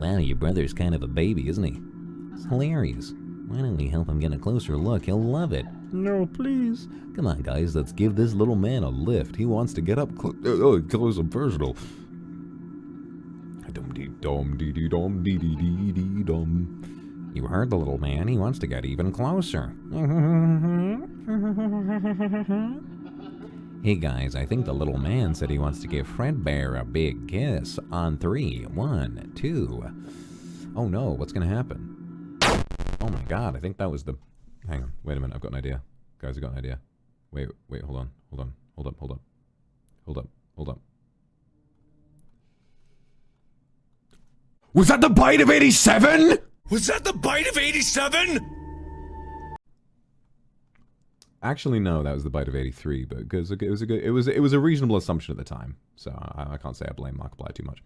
Wow, your brother's kind of a baby, isn't he? It's hilarious. Why don't we help him get a closer look? He'll love it. No, please. Come on, guys, let's give this little man a lift. He wants to get up cl- oh, uh, uh, close and personal. Dum dee dum dee dee dum dee dee dee dee dum. You heard the little man. He wants to get even closer. hey guys, I think the little man said he wants to give Fredbear a big kiss on three. One, two. Oh no, what's gonna happen? Oh my god, I think that was the. Hang on, wait a minute, I've got an idea. Guys, I've got an idea. Wait, wait, hold on, hold on, hold up, hold up, hold up, hold up. Was that the bite of 87? Was that the bite of 87? Actually, no, that was the bite of '83, but it was a good, it was it was a reasonable assumption at the time, so I, I can't say I blame Markiplier too much.